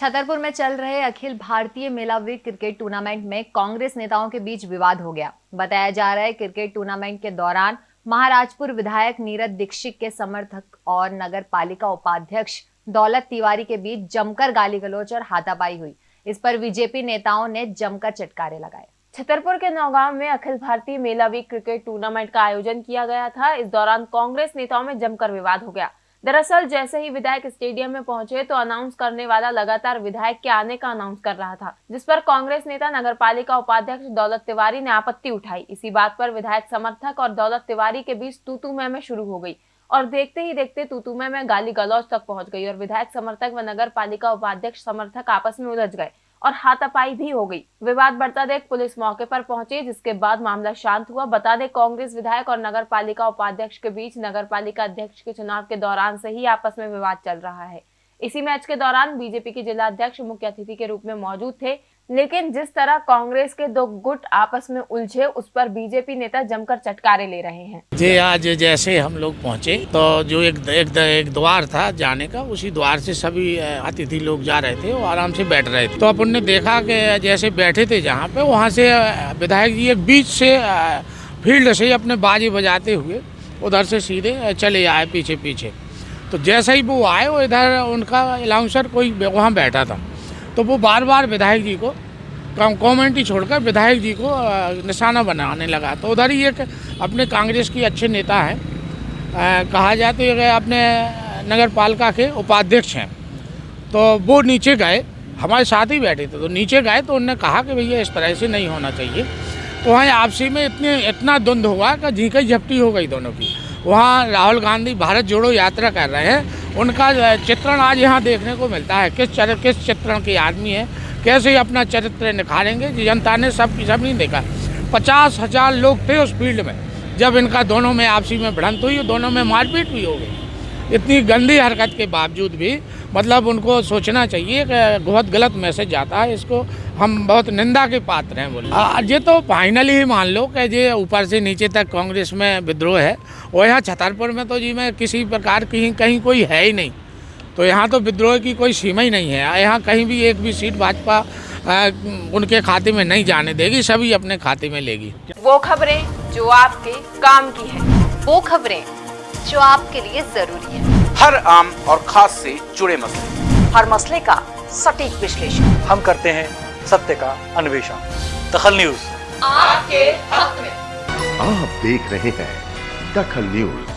छतरपुर में चल रहे अखिल भारतीय मेला वीक क्रिकेट टूर्नामेंट में कांग्रेस नेताओं के बीच विवाद हो गया। बताया जा रहा है क्रिकेट टूर्नामेंट के दौरान महाराजपुर विधायक नीरज दीक्षित के समर्थक और नगर पालिका उपाध्यक्ष दौलत तिवारी के बीच जमकर गाली गलोच और हाथापाई हुई। इस पर बीजेपी नेताओं ने जमकर चटकारे लगाए। छतरपुर के नौगांव में अखिल भारतीय मेला वीक क्रिकेट टूर्नामेंट का आयोजन किया गया था। इस दौरान कांग्रेस नेताओं में जमकर विवाद हो गया। दरअसल, जैसे ही विधायक स्टेडियम में पहुँचे तो अनाउंस करने वाला लगातार विधायक के आने का अनाउंस कर रहा था, जिस पर कांग्रेस नेता नगर पालिका उपाध्यक्ष दौलत तिवारी ने आपत्ति उठाई। इसी बात पर विधायक समर्थक और दौलत तिवारी के बीच तूतू में शुरू हो गई और देखते ही देखते तूतुमे में गाली गलौज तक पहुँच गई और विधायक समर्थक व नगर पालिका उपाध्यक्ष समर्थक आपस में उलझ गए। और हाथापाई भी हो गई। विवाद बढ़ता देख पुलिस मौके पर पहुँची, जिसके बाद मामला शांत हुआ। बता दें, कांग्रेस विधायक और नगर पालिका उपाध्यक्ष के बीच नगर पालिका अध्यक्ष के चुनाव के दौरान से ही आपस में विवाद चल रहा है। इसी मैच के दौरान बीजेपी के जिला अध्यक्ष मुख्य अतिथि के रूप में मौजूद थे। लेकिन जिस तरह कांग्रेस के दो गुट आपस में उलझे उस पर बीजेपी नेता जमकर चटकारे ले रहे हैं। जी आज जैसे हम लोग पहुँचे तो जो एक एक, एक द्वार था जाने का उसी द्वार से सभी अतिथि लोग जा रहे थे वो आराम से बैठ रहे थे। तो अपन ने देखा कि जैसे बैठे थे जहाँ पे वहाँ से विधायक जी एक बीच से फ़ील्ड से अपने बाजी बजाते हुए उधर से सीधे चले आए पीछे पीछे तो जैसे ही वो आए, वो इधर उनका अलाउंसर कोई वहाँ बैठा था। तो वो बार बार विधायक जी को कॉमेंटी छोड़कर विधायक जी को निशाना बनाने लगा। तो उधर ही एक अपने कांग्रेस की अच्छे नेता हैं। कहा जाए तो ये अपने नगर पालिका के उपाध्यक्ष हैं। तो वो नीचे गए, हमारे साथ ही बैठे थे। तो नीचे गए तो उन्होंने कहा कि भैया, इस तरह से नहीं होना चाहिए। तो वहाँ आपसी में इतने इतना द्वंद हुआ कि झींकई झपटी हो गई दोनों की। वहाँ राहुल गांधी भारत जोड़ो यात्रा कर रहे हैं। उनका चित्रण आज यहाँ देखने को मिलता है। किस चर, किस चित्रण के आदमी है? कैसे अपना चरित्र निखारेंगे? जनता ने सब सब नहीं देखा। पचास हज़ार लोग थे उस फ़ील्ड में। जब इनका दोनों में आपसी में भिड़ंत हुई, दोनों में मारपीट भी हो गई। इतनी गंदी हरकत के बावजूद भी मतलब उनको सोचना चाहिए कि बहुत गलत मैसेज जाता है इसको। हम बहुत निंदा के पात्र हैं बोले। ये तो फाइनली ही मान लो कि ये ऊपर से नीचे तक कांग्रेस में विद्रोह है। और यहाँ छतरपुर में तो जी मैं किसी प्रकार की कहीं कोई है ही नहीं। तो यहाँ तो विद्रोह की कोई सीमा ही नहीं है। यहाँ कहीं भी एक भी सीट भाजपा उनके खाते में नहीं जाने देगी, सभी अपने खाते में लेगी। वो खबरें जो आपके काम की है, वो खबरें जो आपके लिए ज़रूरी है। हर आम और खास से जुड़े मसले। हर मसले का सटीक विश्लेषण। हम करते हैं सत्य का अन्वेषण। दखल न्यूज़। आपके हक में। आप देख रहे हैं दखल न्यूज़।